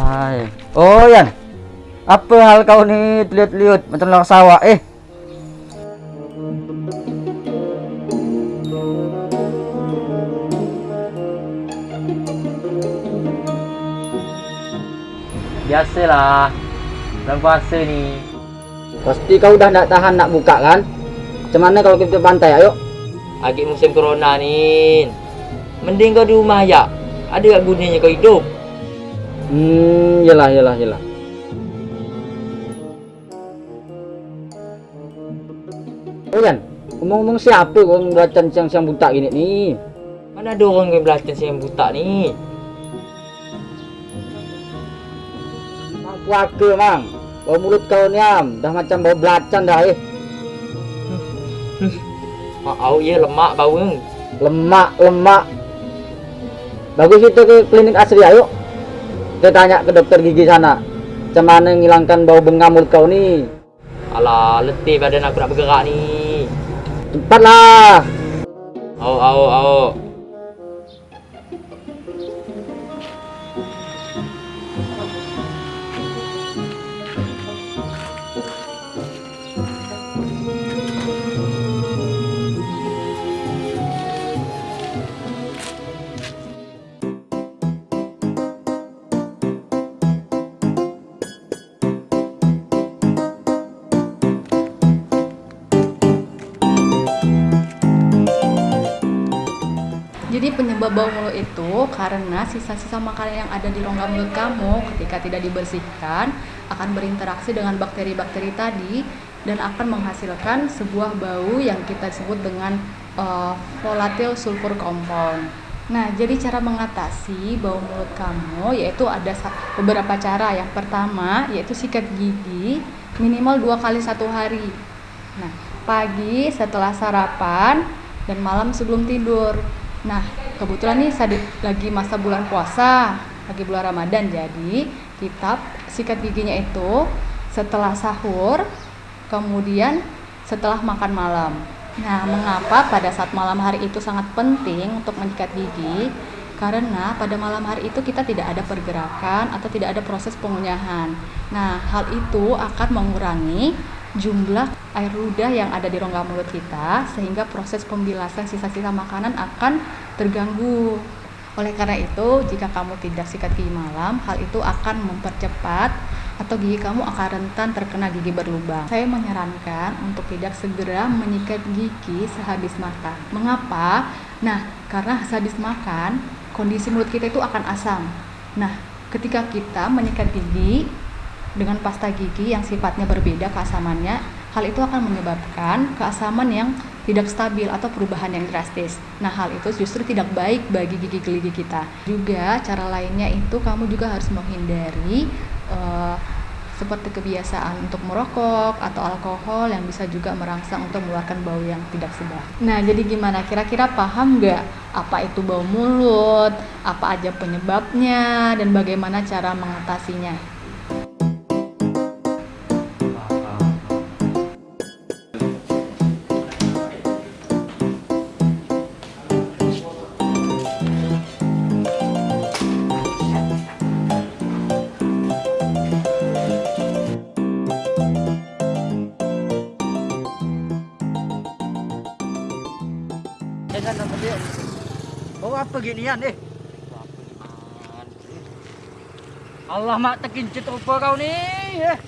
Hai. Oh, Yan. Apa hal kau ni liut-liut macam orang sawah eh? Biasalah. Bulan puasa ni. Pasti kau dah tak tahan nak buka kan? Macam mana kalau kita pantai ayo? Agak musim corona ni. Mending kau di rumah aja. Ada tak gunanya kau hidup? Hmm, yalah yalah yalah. Oh Yan, ngomong-ngomong siapa orang belacan siang-siang buta gini ni? Mana ada orang yang belacan yang buta ni? Mang puaka mang. Bau mulut kau ni am, dah macam bau belacan dah eh. Au ya lemak bau. Lemak, lemak. Bagus kita ke klinik asri ayo. Kita tanya ke dokter gigi sana. Macam mana ngilangkan bau bengam mulut kau ni? Alah, letih badan aku nak bergerak ni. Cepatlah. Au au au. Jadi penyebab bau mulut itu karena sisa-sisa makanan yang ada di rongga mulut kamu ketika tidak dibersihkan akan berinteraksi dengan bakteri-bakteri tadi dan akan menghasilkan sebuah bau yang kita sebut dengan uh, volatile sulfur compound. Nah, jadi cara mengatasi bau mulut kamu yaitu ada beberapa cara. Yang pertama yaitu sikat gigi minimal dua kali satu hari. Nah, pagi setelah sarapan dan malam sebelum tidur. Nah, kebetulan nih lagi masa bulan puasa, lagi bulan Ramadan, jadi kita sikat giginya itu setelah sahur, kemudian setelah makan malam. Nah, mengapa pada saat malam hari itu sangat penting untuk menyikat gigi? Karena pada malam hari itu kita tidak ada pergerakan atau tidak ada proses pengunyahan. Nah, hal itu akan mengurangi jumlah air ludah yang ada di rongga mulut kita sehingga proses pembilasan sisa-sisa makanan akan terganggu. Oleh karena itu, jika kamu tidak sikat gigi malam, hal itu akan mempercepat atau gigi kamu akan rentan terkena gigi berlubang. Saya menyarankan untuk tidak segera menyikat gigi sehabis makan. Mengapa? Nah, karena sehabis makan, kondisi mulut kita itu akan asam. Nah, ketika kita menyikat gigi dengan pasta gigi yang sifatnya berbeda keasamannya, hal itu akan menyebabkan keasaman yang tidak stabil atau perubahan yang drastis. Nah, hal itu justru tidak baik bagi gigi gigi kita. Juga cara lainnya itu kamu juga harus menghindari eh, seperti kebiasaan untuk merokok atau alkohol yang bisa juga merangsang untuk mengeluarkan bau yang tidak sedap. Nah, jadi gimana? Kira-kira paham nggak apa itu bau mulut, apa aja penyebabnya, dan bagaimana cara mengatasinya? Gede. Oh apa ginian eh? Allah mak tekincit apa kau nih? Eh.